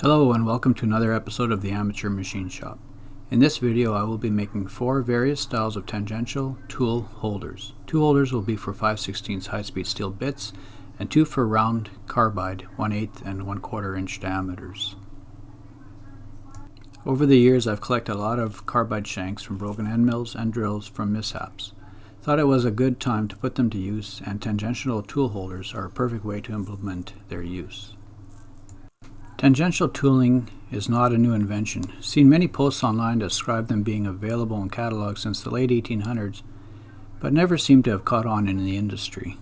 Hello and welcome to another episode of the Amateur Machine Shop. In this video I will be making four various styles of tangential tool holders. Two holders will be for 5 16 high-speed steel bits and two for round carbide 1 8 and 1 quarter inch diameters. Over the years I've collected a lot of carbide shanks from broken end mills and drills from mishaps. Thought it was a good time to put them to use and tangential tool holders are a perfect way to implement their use. Tangential tooling is not a new invention. Seen many posts online describe them being available in catalogs since the late 1800s, but never seem to have caught on in the industry.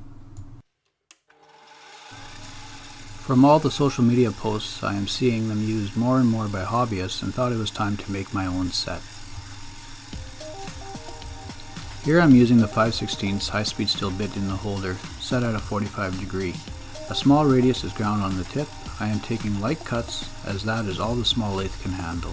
From all the social media posts, I am seeing them used more and more by hobbyists and thought it was time to make my own set. Here I'm using the 5 16 high-speed steel bit in the holder, set at a 45 degree. A small radius is ground on the tip I am taking light cuts as that is all the small lathe can handle.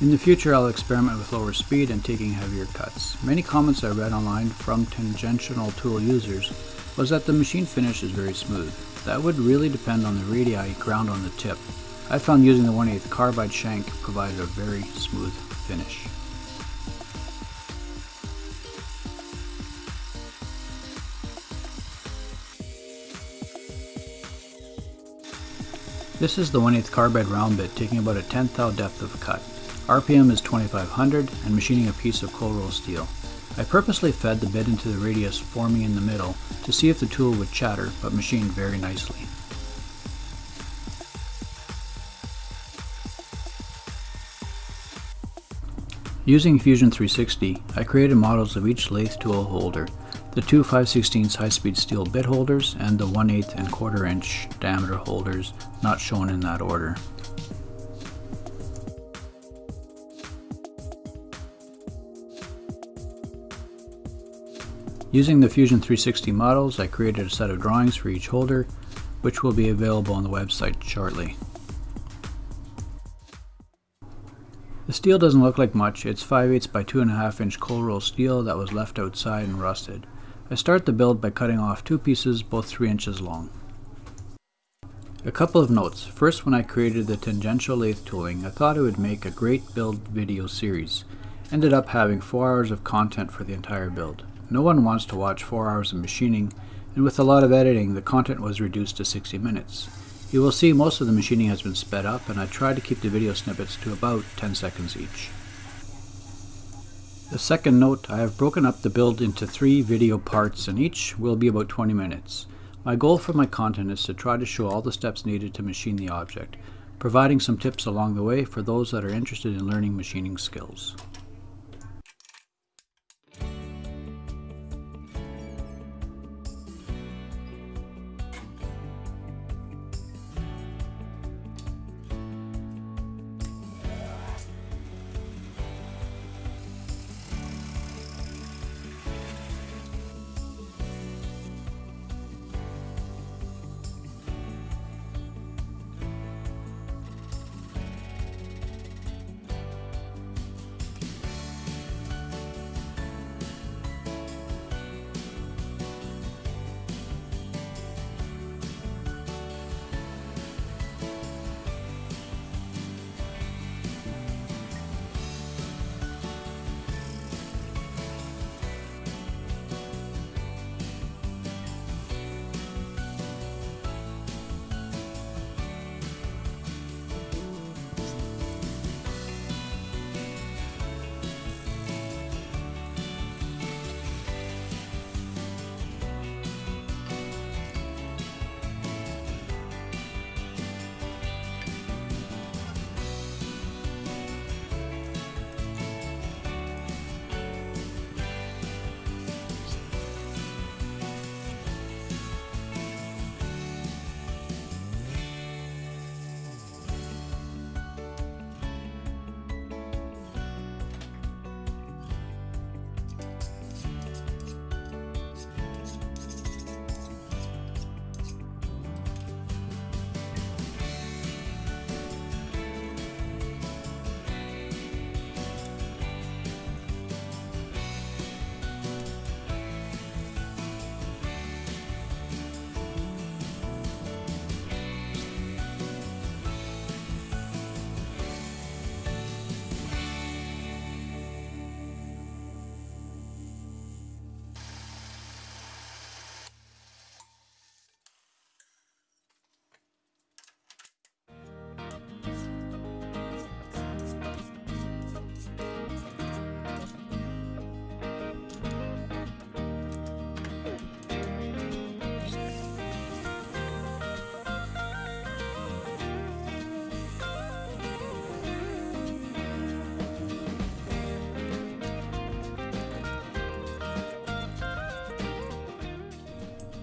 In the future I'll experiment with lower speed and taking heavier cuts. Many comments I read online from tangential tool users was that the machine finish is very smooth. That would really depend on the radii ground on the tip. I found using the 1 8 carbide shank provided a very smooth finish. This is the 1 8 carbide round bit taking about a 10th thou depth of cut. RPM is 2500 and machining a piece of cold roll steel. I purposely fed the bit into the radius forming in the middle to see if the tool would chatter but machined very nicely. Using Fusion 360, I created models of each lathe tool holder the two 5 16 high-speed steel bit holders and the 1 8 and quarter inch diameter holders not shown in that order. Using the Fusion 360 models, I created a set of drawings for each holder, which will be available on the website shortly. The steel doesn't look like much, it's 5 8 by 2.5 inch cold roll steel that was left outside and rusted. I start the build by cutting off two pieces both 3 inches long. A couple of notes. First, when I created the tangential lathe tooling, I thought it would make a great build video series. Ended up having 4 hours of content for the entire build. No one wants to watch 4 hours of machining, and with a lot of editing, the content was reduced to 60 minutes. You will see most of the machining has been sped up, and I tried to keep the video snippets to about 10 seconds each. The second note, I have broken up the build into three video parts and each will be about 20 minutes. My goal for my content is to try to show all the steps needed to machine the object, providing some tips along the way for those that are interested in learning machining skills.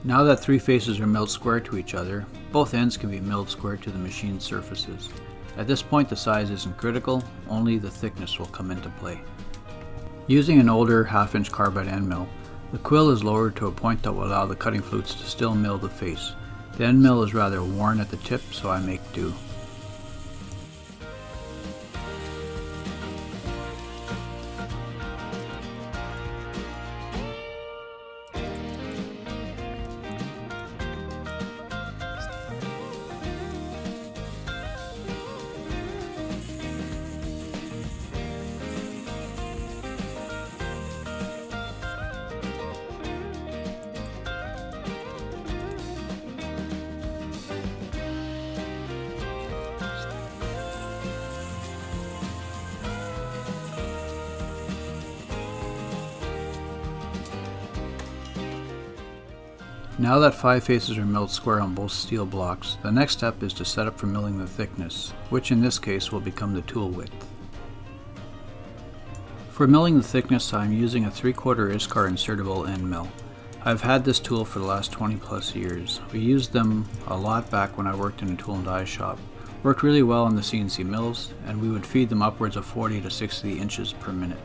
Now that three faces are milled square to each other, both ends can be milled square to the machined surfaces. At this point the size isn't critical, only the thickness will come into play. Using an older half-inch carbide end mill, the quill is lowered to a point that will allow the cutting flutes to still mill the face. The end mill is rather worn at the tip, so I make do. Now that five faces are milled square on both steel blocks, the next step is to set up for milling the thickness, which in this case will become the tool width. For milling the thickness I am using a 3 quarter ISCAR insertable end mill. I've had this tool for the last 20 plus years. We used them a lot back when I worked in a tool and die shop. Worked really well on the CNC mills, and we would feed them upwards of 40 to 60 inches per minute.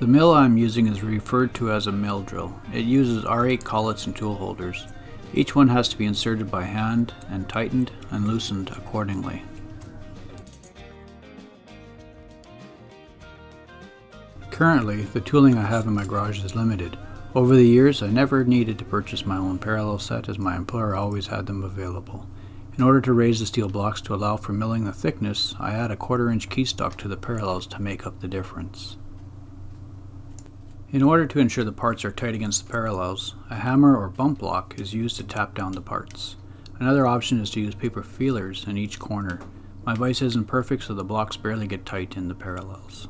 The mill I'm using is referred to as a mill drill. It uses R8 collets and tool holders. Each one has to be inserted by hand and tightened and loosened accordingly. Currently, the tooling I have in my garage is limited. Over the years, I never needed to purchase my own parallel set as my employer always had them available. In order to raise the steel blocks to allow for milling the thickness, I add a quarter inch keystock to the parallels to make up the difference. In order to ensure the parts are tight against the parallels, a hammer or bump block is used to tap down the parts. Another option is to use paper feelers in each corner. My vise isn't perfect so the blocks barely get tight in the parallels.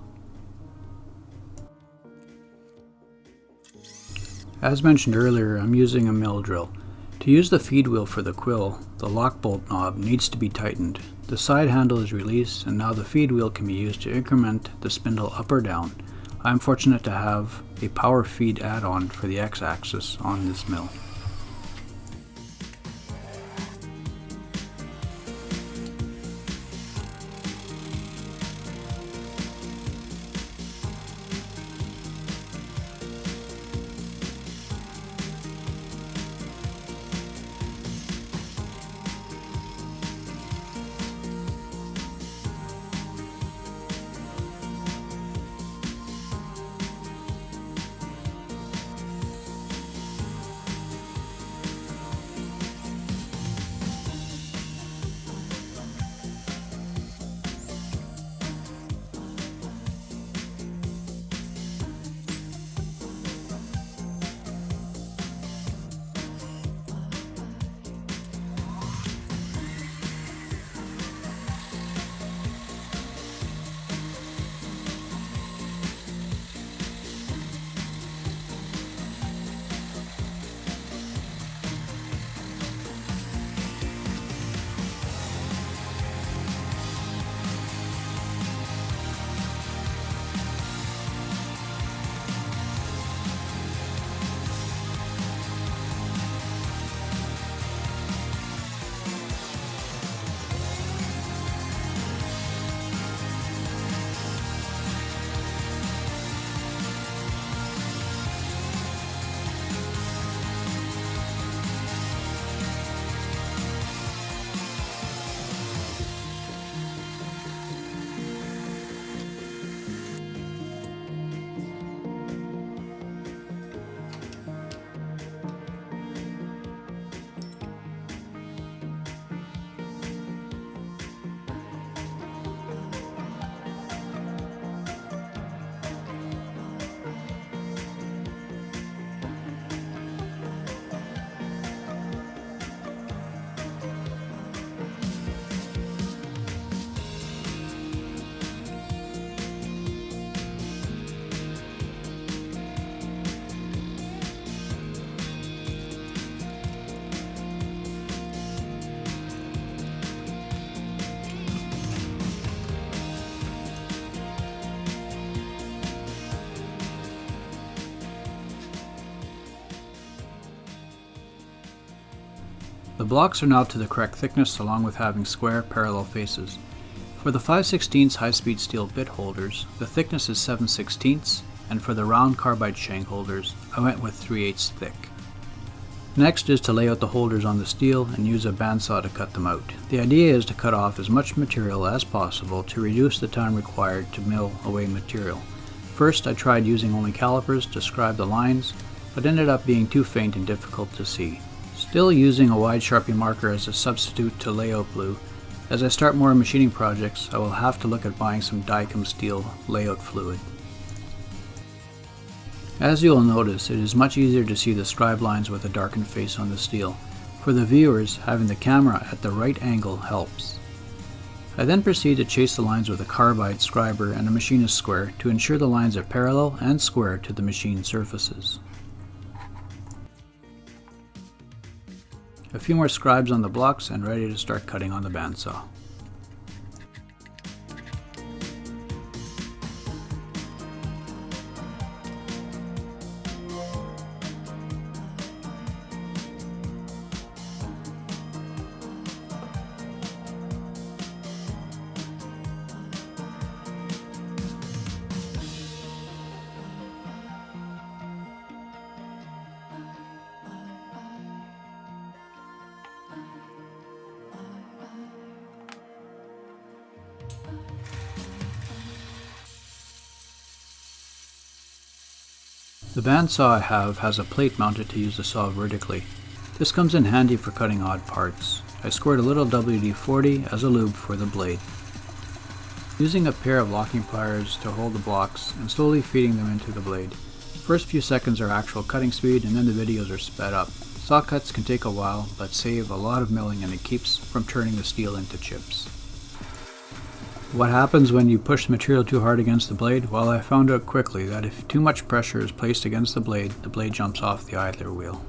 As mentioned earlier, I'm using a mill drill. To use the feed wheel for the quill, the lock bolt knob needs to be tightened. The side handle is released and now the feed wheel can be used to increment the spindle up or down. I'm fortunate to have a power feed add-on for the x-axis on this mill. The blocks are now to the correct thickness along with having square parallel faces. For the 5 16 high-speed steel bit holders, the thickness is 7 16 and for the round carbide shank holders, I went with 3 8 thick. Next is to lay out the holders on the steel and use a bandsaw to cut them out. The idea is to cut off as much material as possible to reduce the time required to mill away material. First I tried using only calipers to scribe the lines, but ended up being too faint and difficult to see. Still using a wide Sharpie marker as a substitute to layout glue, as I start more machining projects I will have to look at buying some Dykem steel layout fluid. As you will notice, it is much easier to see the scribe lines with a darkened face on the steel. For the viewers, having the camera at the right angle helps. I then proceed to chase the lines with a carbide scriber and a machinist square to ensure the lines are parallel and square to the machine surfaces. A few more scribes on the blocks and ready to start cutting on the bandsaw. The bandsaw I have has a plate mounted to use the saw vertically. This comes in handy for cutting odd parts. I squirt a little WD-40 as a lube for the blade. Using a pair of locking pliers to hold the blocks and slowly feeding them into the blade. First few seconds are actual cutting speed and then the videos are sped up. Saw cuts can take a while but save a lot of milling and it keeps from turning the steel into chips. What happens when you push the material too hard against the blade? Well, I found out quickly that if too much pressure is placed against the blade, the blade jumps off the idler wheel.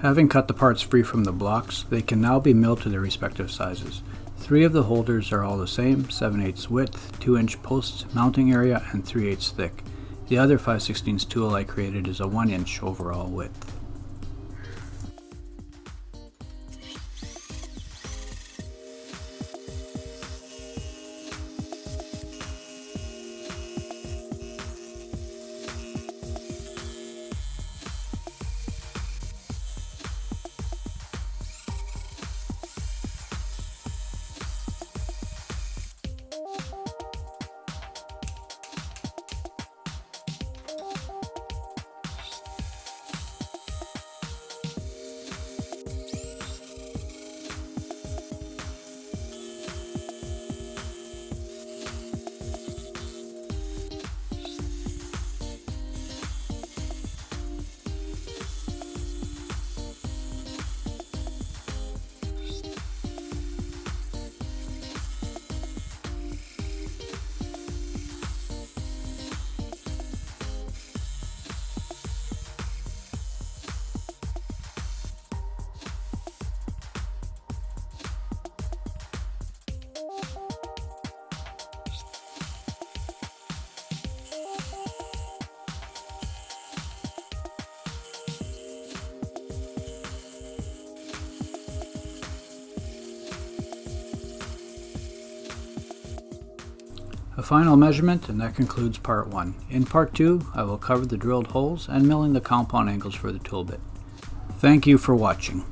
Having cut the parts free from the blocks, they can now be milled to their respective sizes. Three of the holders are all the same, 7 8 width, 2 inch posts, mounting area, and 3 8 thick. The other 5 16 tool I created is a 1 inch overall width. A final measurement and that concludes part 1. In part 2 I will cover the drilled holes and milling the compound angles for the tool bit. Thank you for watching.